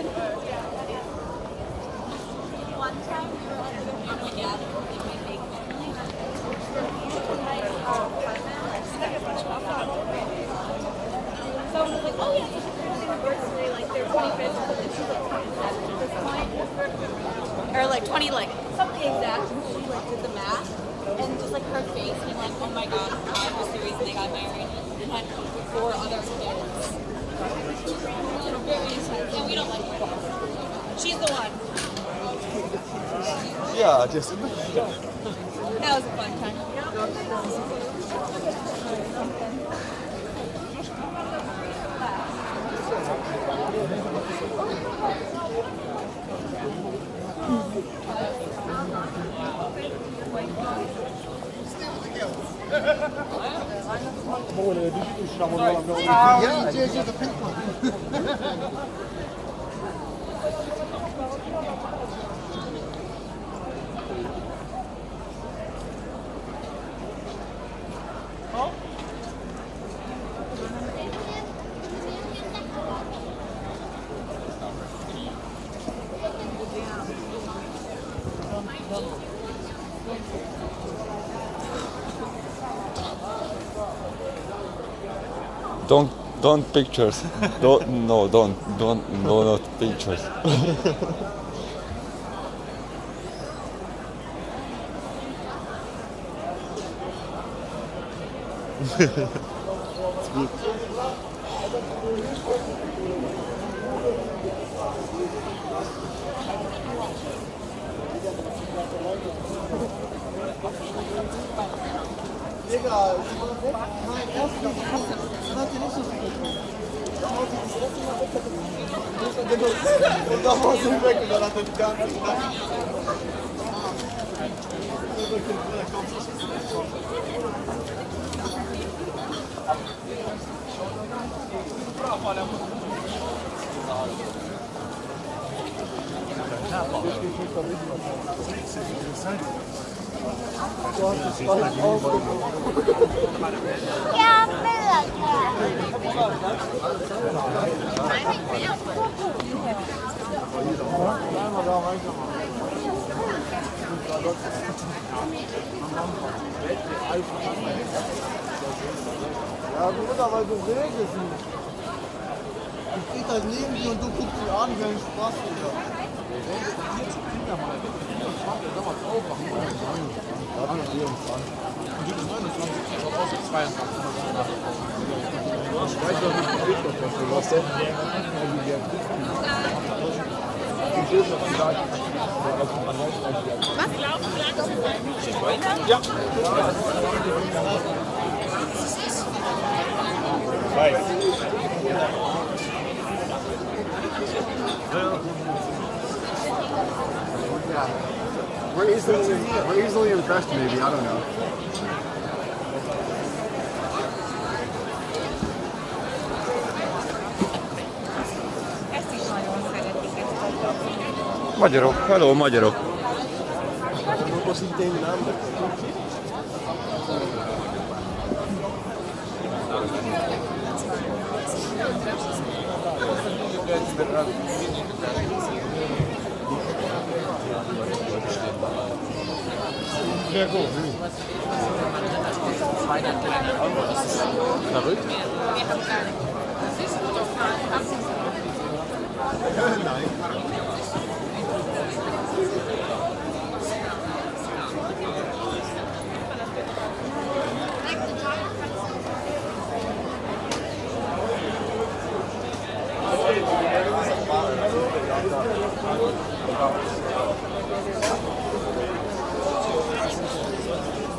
One time we were at the family gathering, and we make So I was like, yeah, it's a fifth anniversary, like their 25th, but then she's like 27 at this point. Or like 20, like something exact, and she like did the math, and just like her face being like, oh my god, that was the reason they got married, and had four other kids. Very intense, and we don't. Yeah, just That was a fun time. yeah, yeah, the pink one. Don't don't pictures. don't no don't don't no not pictures. Digga, mein N'importe. Ja, Ja, gut, aber du regelst nicht. Ich stehe halt neben dir und du guckst dich an wenn ein Spaß wieder. Ja. Ja. Zwei. Ja. Digga. We're easily, we're easily impressed, maybe. I don't know. Magyarok, hello magyarok. Sehr gut. Verrückt? Wir haben gar nicht. Das ist gut auf Nein.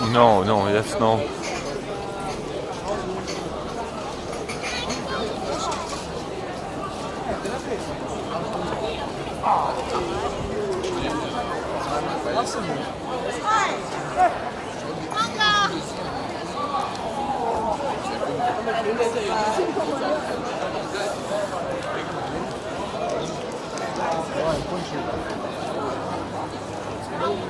No, no, that's no. Thank you.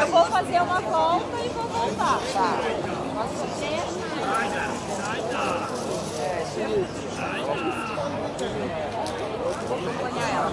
Eu vou fazer uma volta e vou voltar. Tá. Posso fazer? Vou acompanhar ela.